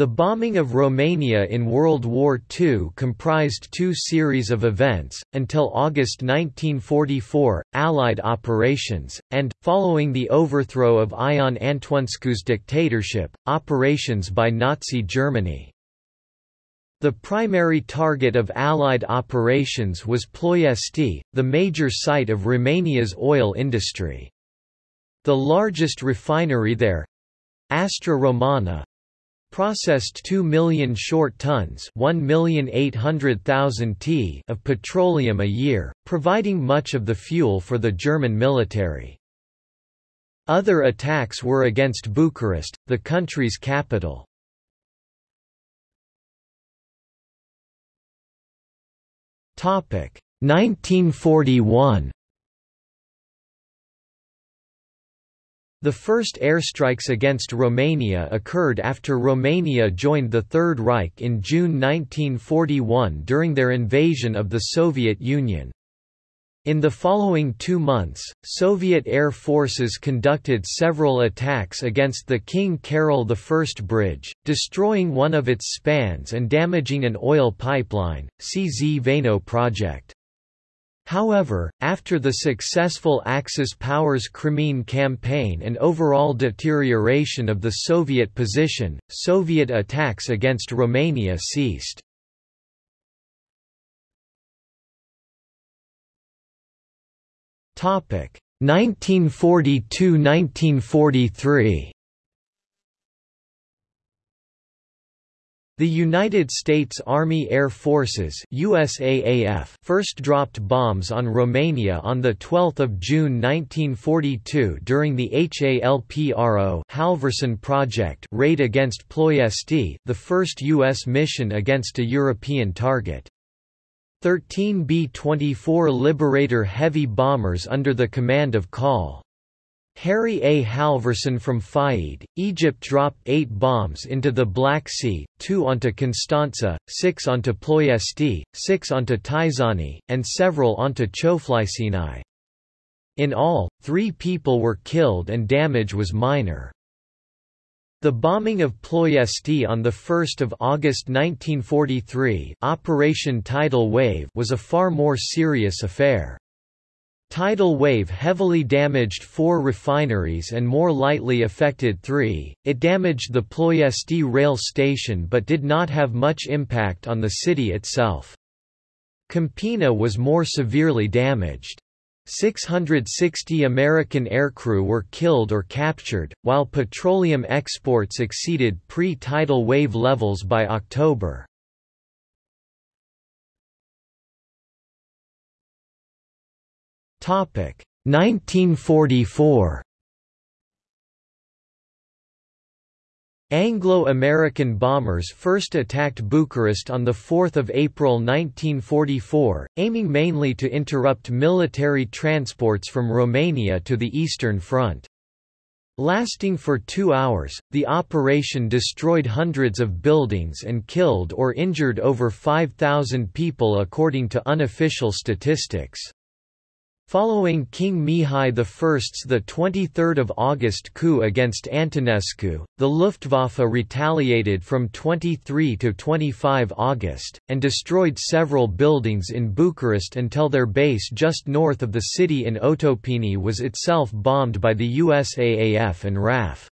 The bombing of Romania in World War II comprised two series of events, until August 1944, Allied operations, and, following the overthrow of Ion Antonescu's dictatorship, operations by Nazi Germany. The primary target of Allied operations was Ploiesti, the major site of Romania's oil industry. The largest refinery there, Astra Romana, processed 2 million short tons 1,800,000 t of petroleum a year, providing much of the fuel for the German military. Other attacks were against Bucharest, the country's capital. Topic 1941 The first airstrikes against Romania occurred after Romania joined the Third Reich in June 1941 during their invasion of the Soviet Union. In the following two months, Soviet air forces conducted several attacks against the King Carol I Bridge, destroying one of its spans and damaging an oil pipeline, CZ Vano project. However, after the successful Axis powers Crimean campaign and overall deterioration of the Soviet position, Soviet attacks against Romania ceased. Topic 1942–1943 The United States Army Air Forces USAAF first dropped bombs on Romania on 12 June 1942 during the HALPRO Halverson Project raid against Ploiesti, the first U.S. mission against a European target. 13 B-24 Liberator heavy bombers under the command of Col. Harry A. Halverson from Fayid, Egypt dropped eight bombs into the Black Sea, two onto Constanza, six onto Ploiesti, six onto Teișani, and several onto Cioflicini. In all, three people were killed and damage was minor. The bombing of Ploiesti on 1 August 1943 Operation Tidal Wave was a far more serious affair. Tidal wave heavily damaged four refineries and more lightly affected three. It damaged the Ploiesti rail station but did not have much impact on the city itself. Campina was more severely damaged. 660 American aircrew were killed or captured, while petroleum exports exceeded pre-tidal wave levels by October. 1944 Anglo-American bombers first attacked Bucharest on 4 April 1944, aiming mainly to interrupt military transports from Romania to the Eastern Front. Lasting for two hours, the operation destroyed hundreds of buildings and killed or injured over 5,000 people according to unofficial statistics. Following King Mihai I's 23 August coup against Antonescu, the Luftwaffe retaliated from 23 to 25 August, and destroyed several buildings in Bucharest until their base just north of the city in Otopeni was itself bombed by the USAAF and RAF.